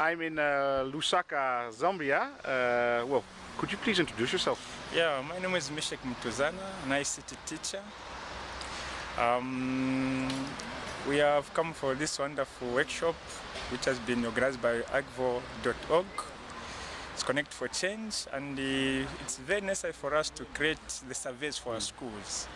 I'm in uh, Lusaka, Zambia. Uh, well, could you please introduce yourself? Yeah, my name is Meshek Mutuzana, an ICT teacher. Um, we have come for this wonderful workshop which has been organized by agvo.org. It's Connect for Change and uh, it's very necessary for us to create the surveys for our schools.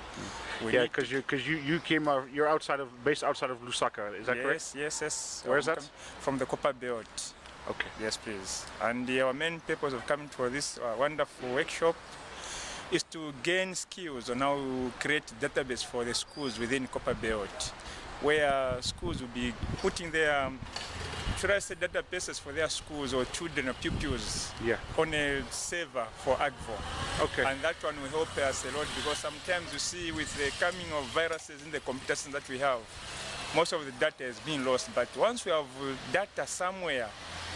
We yeah, because you because you you came out, you're outside of based outside of Lusaka. Is that yes, correct? Yes, yes. Where is that? From the Copper Belt. Okay. Yes, please. And our main purpose of coming for this uh, wonderful workshop is to gain skills on how to create database for the schools within Copper Belt, where schools will be putting their um, should I say databases for their schools or children or pupils Yeah. on a server for AGVO. Okay. And that one will help us a lot because sometimes you see with the coming of viruses in the computer systems that we have, most of the data is being lost. But once we have data somewhere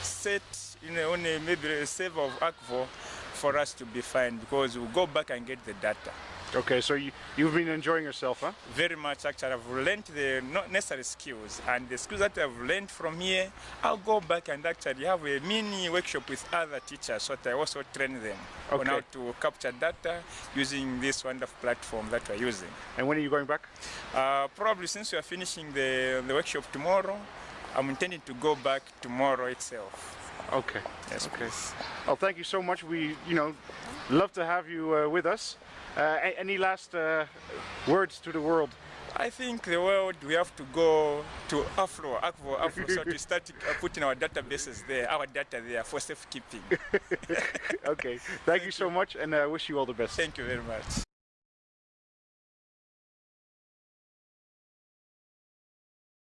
set in a, on a, maybe a server of AGVO, for us to be fine because we'll go back and get the data. Okay. So you you've been enjoying yourself, huh? Very much actually, I've learned the not necessary skills and the skills that I've learned from here, I'll go back and actually have a mini workshop with other teachers so that I also train them on how to capture data using this wonderful platform that we're using. And when are you going back? Uh, probably since we are finishing the, the workshop tomorrow, I'm intending to go back tomorrow itself. Okay. Yes, Okay. please. Well, thank you so much. We, you know, love to have you uh, with us. Uh, any last uh, words to the world? I think the world we have to go to Afro, Afro, Afro, so to start uh, putting our databases there, our data there for safekeeping. Okay. Thank you so much, and uh, wish you all the best. Thank you very much.